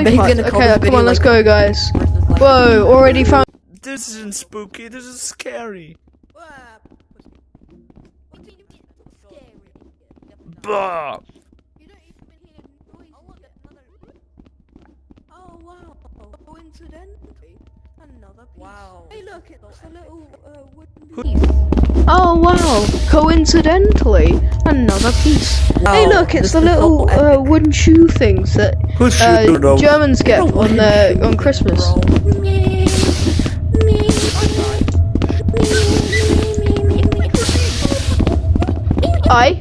I bet he's gonna call Okay, this come video, on, let's go, guys. Whoa, already found. This isn't spooky. This is scary. Bah. Oh wow! Coincidentally, another piece. Wow. Hey, look, it's a little uh, wooden piece. Oh wow! Coincidentally, another piece. hey, look, it's this the little so uh, wooden shoe things that uh. Germans get on wooden their on Christmas. bro. I.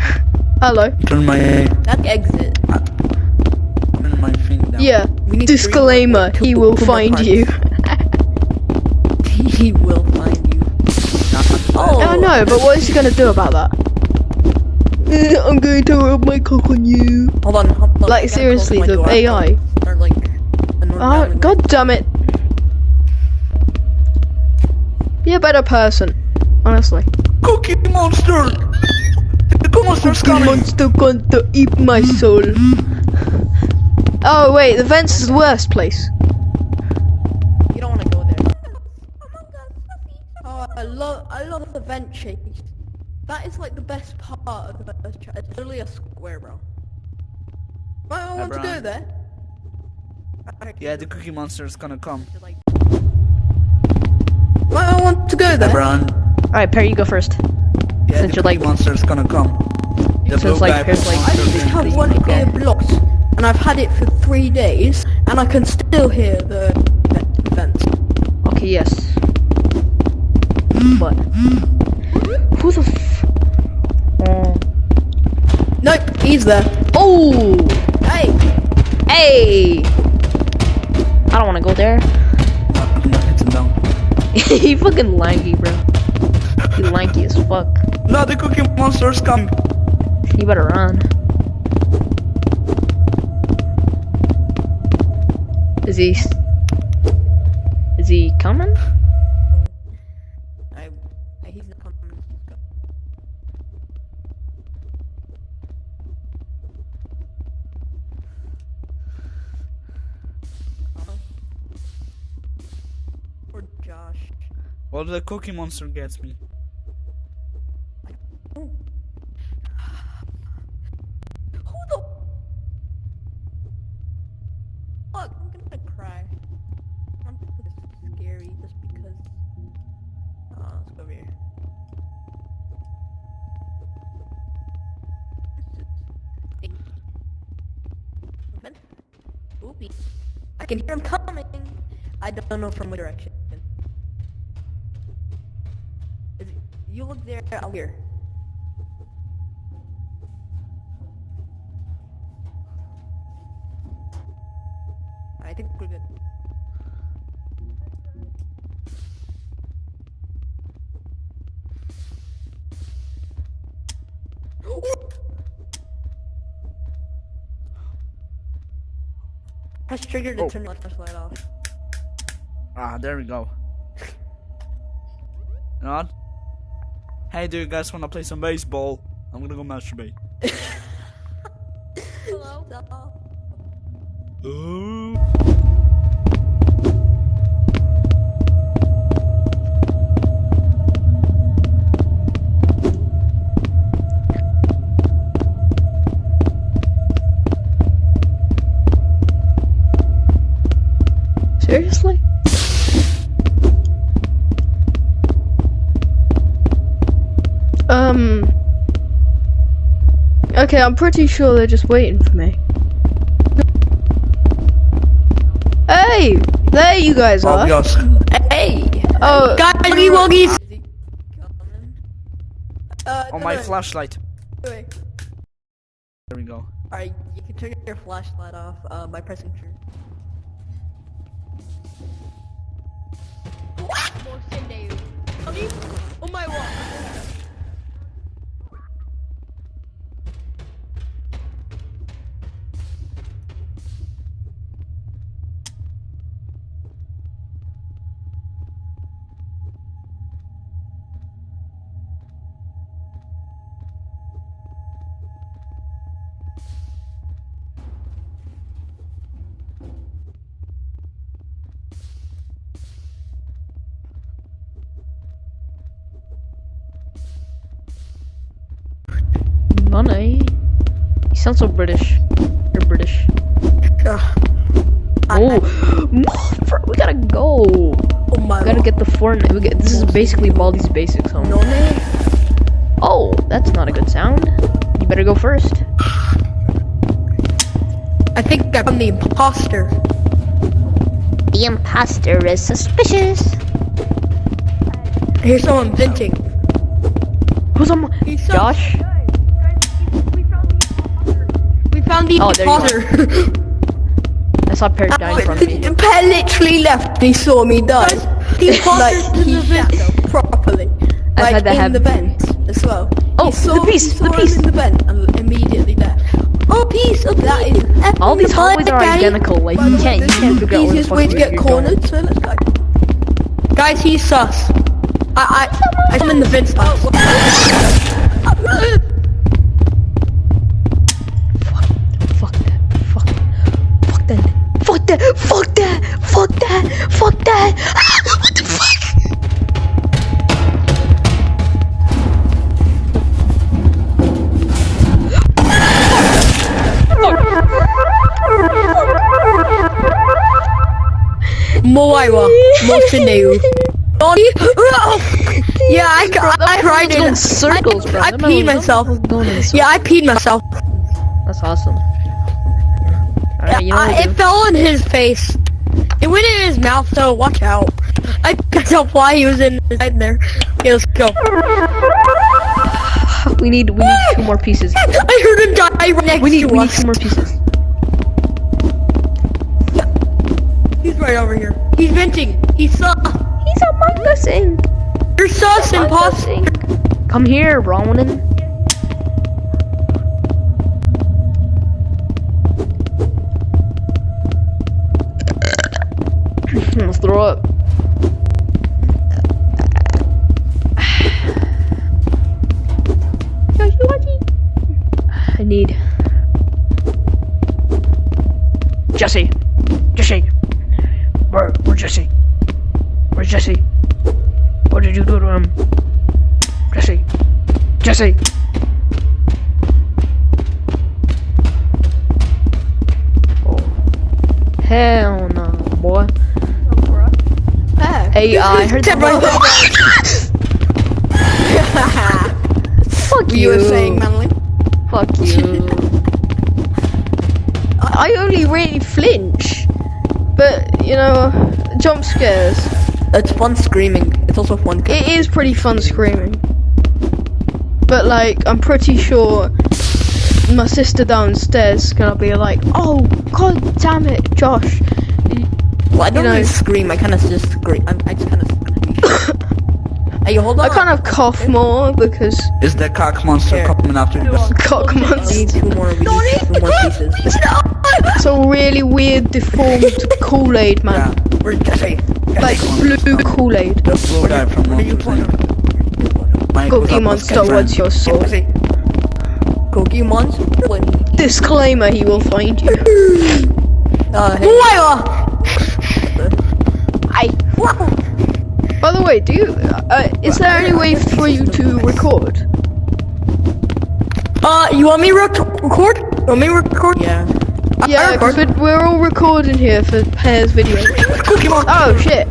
Hello. Turn my That exit. My thing down. Yeah. We need Disclaimer: He will find you. he will find you. Oh, Oh no, but what is he gonna do about that? Eh, I'm going to rub my cock on you. Hold on, hold on. Like seriously, the door. AI. Or like. Oh, god damn it. Be a better person. Honestly. Cookie monster. The cookie monster's Cookie coming. monster going to eat my soul. Oh wait, the vents is the worst place. You don't want to go there. Oh, I love, I love the vent chase. That is like the best part of the first chapter. It's literally a square, bro. Right, I want to go Brian. there. Yeah, the cookie monster is gonna come. Like, Right, I want to go there. Ebron. Alright, Perry, you go first. Yeah, Since the you're like- monster is gonna come. The Since, blue like, guy there's, from like- I Monster just have one Okay. ear blocked, and I've had it for three days, and I can still hear the vents. Okay, yes. What? Who the f- Oh. Nope, he's there. Oh! Hey, Hey! I don't wanna go there. No, hit him down. he fucking lanky, bro. He lanky as fuck. No, the cookie monster is coming. You better run. Is he? Is he coming? I, I, he's not coming. or Josh. Well, the cookie monster gets me. Who the fuck? I'm gonna cry. I'm this is scary just because. Uh, let's go over here. Oopie. I can hear him coming. I don't know from what direction. It, you look there, I'll hear. I think we're good. Press trigger to Oh. turn the flashlight off. Ah, there we go. You know what? Hey, do you guys wanna play some baseball? I'm gonna go masturbate. Hello? Ooh. Um. Okay, I'm pretty sure they're just waiting for me. Hey! There you guys Oh, are. yes. Hey! Oh, Woggy woggies! Is he coming? Uh, On my no, flashlight. wait. There we go. Alright, you can turn your flashlight off uh, by pressing trigger. Oh my funny. You eh? sound so British. You're British. Ugh. Oh, we gotta go. Oh my We gotta god. get the Fortnite. We get, this is basically Baldi's basics home. No name. Oh, that's not a good sound. You better go first. I think I'm the imposter. The imposter is suspicious. Here's someone venting. Who's on? my- He's so- Josh. Found the Oh, there you imposter. I saw Parrot die in oh, front of me. The pet literally left. He saw me die. The like he shot properly. I've like had that in happen the to vent as well. Oh, he saw, the piece, he saw the him piece. in the vent and immediately left. Oh, piece of that is. All these hallways are Guys, identical. Like by you can't, you this can't is figure the out where the easiest fuck way to get cornered. So let's go. Guys, he's sus. I I I'm in the vent spot. Fuck that. Fuck that. Ah, what the fuck? Moira, Mosineu. Yeah, I, I cried in in circles, bro. I peed myself. going in circles. Yeah, I peed myself. That's awesome. Alright, you know I, it fell in his face. It went in his mouth, so watch out. I can't tell why he was in in there. Okay, let's go. We need, we need two more pieces. I heard him die right next We need, to we need us. two more pieces. He's right over here. He's venting. He's sus. He's among us. You're sus, imposter. Come here, Ronan. Jesse. Jesse. Where? Where Jesse? Where's Jesse? What did you do to him? Jesse. Jesse. Oh. Hell no, boy. Hey, uh, I heard Step right Fuck you. You were saying, Manly? Fuck you. I only really flinch. But, you know, jump scares. It's fun screaming. It's also fun. It is pretty fun screaming. But, like, I'm pretty sure my sister downstairs is gonna be like, oh, god damn it, Josh. Well, I don't you know- really scream. I kind of just scream. I'm, I just kind of. Hey, hold on. I kind of cough more because Is the cock monster Here. coming after you? cock We need monster. two more. We need two more pieces. It's a really weird, deformed Kool-Aid, Yeah. man. We're Jesse. Like blue Kool-Aid. The blue guy from What are you Monsters, playing? Inc. Mike, Cookie Monster, best what's your soul? Cookie Monster. Disclaimer, he will find you. Uh, hey. I. By the way, do you? Uh, is there any way for you to record? Uh, you want me to rec- record? You want me to record? Yeah. I- I Yeah, record. because we're, we're all recording here for Pear's video. Cookie Monster. Oh shit.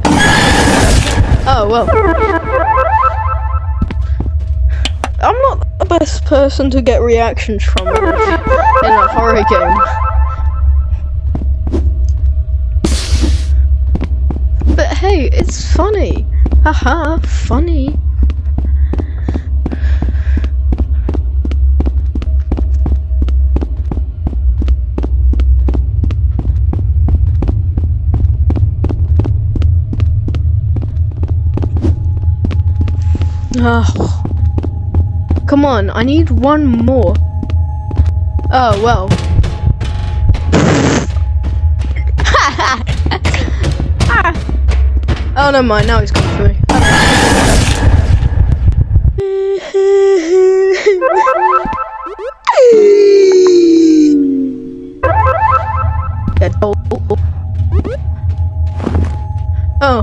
Oh well. I'm not the best person to get reactions from in a horror game. But hey, it's funny. Haha, funny. Oh. Come on, I need one more. Oh, well. Ah. Oh, never mind, now he's coming for me. Yeah, oh, oh, oh. Oh.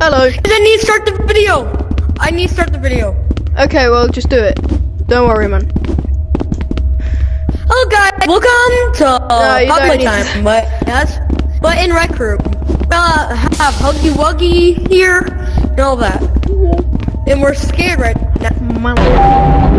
Hello. And then you start the video. I need to start the video. Okay, well, just do it. Don't worry, man. Hello guys, welcome to uh, you don't Time, but yes, but in Rec Room. Uh, have Huggy Wuggy here, and all that. And we're scared right now.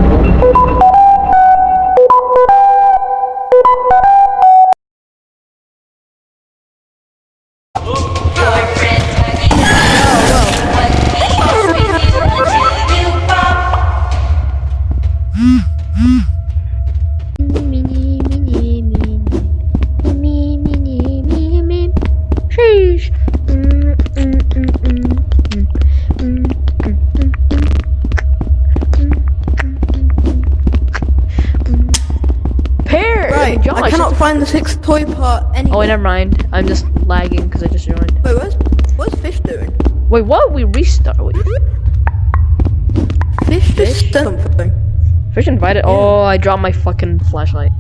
Right, Josh, I cannot find the sixth toy part oh, anywhere. Oh, wait, never mind. I'm just lagging because I just joined. Wait, what's, what's Fish doing? Wait, what? We restart. Wait, Fish just something. Fish invited. Oh, I dropped my fucking flashlight.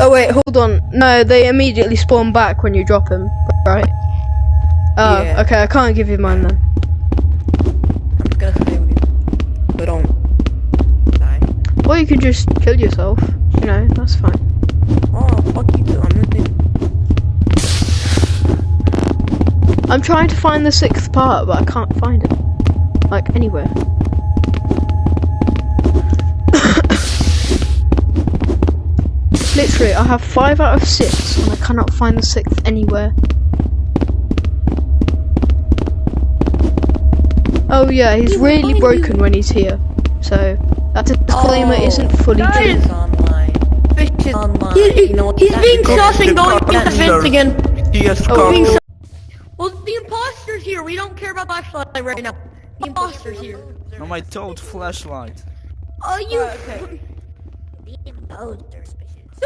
Oh wait, hold Hold on. No, they immediately spawn back when you drop them, right? Oh, Yeah. okay, I can't give you mine then. Or you could just kill yourself. You know, that's fine. Oh, fuck you too. I'm listening. I'm trying to find the sixth part, but I can't find it. Like, anywhere. Literally, I have five out of six, and I cannot find the sixth anywhere. Oh yeah, he's really broken when he's here. So, that disclaimer Oh, isn't fully true. Fish is online. Fish is online. He, you oh, know he's being sus and going through the fence again. Yes, Oh, Being sus- well, the imposter's here. We don't care about flashlight right now. The imposter's here. No, my toad flashlight. Uh, oh, you. okay.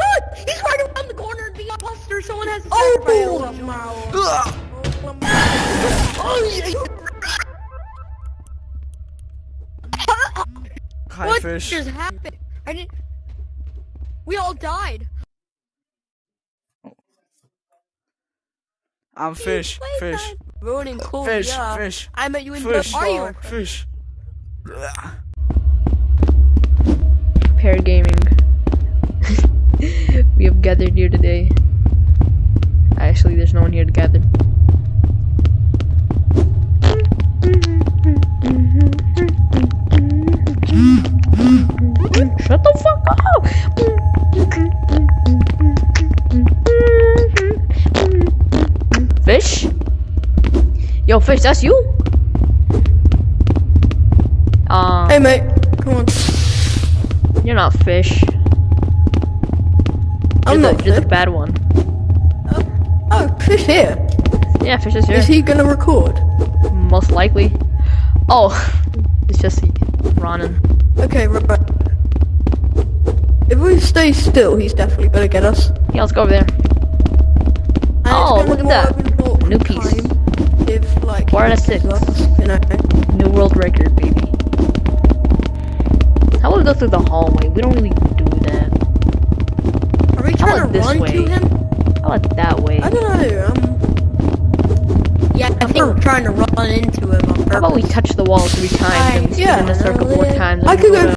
Ah, he's right around the corner. The imposter. Someone has to oh, sacrifice. Ugh. Oh, Hi, What fish. just happened? I didn't. We all died. I'm fish. Fish. Ruining cool. Fish. yeah. Fish. I met you in Fish. Are you? Fish. Pair gaming. we have gathered here today. Actually, there's no one here to gather. Fish, that's you? Uh, Hey mate, come on. you're not fish. I'm you're not the, you're the bad one. Oh, oh, fish here. Yeah, fish is here. Is he gonna record? Most likely. Oh, it's just Ronan. Okay, right. If we stay still, he's definitely gonna get us. Yeah, let's go over there. it's Oh, look at that. of an awkward New piece. time If like Four out of he six. kills us, you know. New world record, baby. How about we go through the hallway? We don't really do that. Are we trying to this run way? to him? How about that way? I don't know. Um. Yeah, I think we're trying to run into him on purpose. How about we touch the wall three times and yeah, spin in a circle four times? I could go-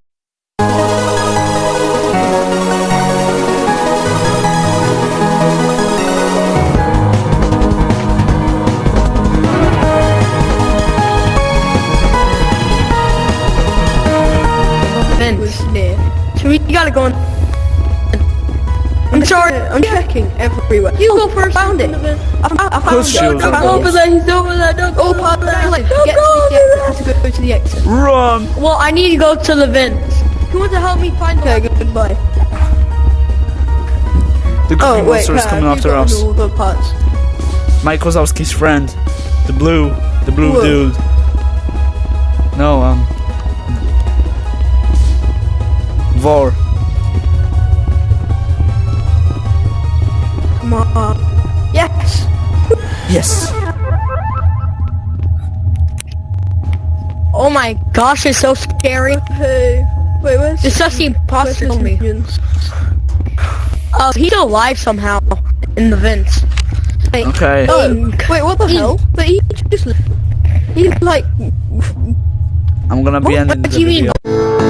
sorry, I'm checking everywhere. You go first. I Found it. I found, I found it. found will. it. there, he's over there. Don't go over there. Like, get to the exit. I have to go to the exit. Run! Well, I need to go to the vents. Who wants to help me find the Okay, goodbye. The cookie Oh, wait, monster is Pat, coming after us. all the parts. Mike Wazowski's friend. The blue. The blue Whoa. dude. No, um. Vor. Come. Yes. Yes. Oh my gosh, it's so scary. Hey, wait, where's it's just the imposter on me. Uh, he's alive somehow in the vents. Wait, Okay. oh, wait, what the hell? But he just He's like, I'm gonna be what, ending what the do you mean? video.